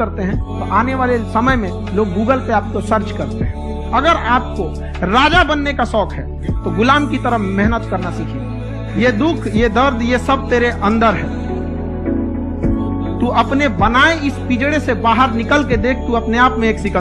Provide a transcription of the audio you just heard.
करते हैं तो आने वाले समय में लोग गूगल पे आपको सर्च करते हैं। अगर आपको राजा बनने का शौक है तो गुलाम की तरह मेहनत करना सीखिए। ये दुख, ये दर्द, ये सब तेरे अंदर है। तू अपने बनाए इस पिजड़े से बाहर निकल के देख, तू अपने आप में एक सिकल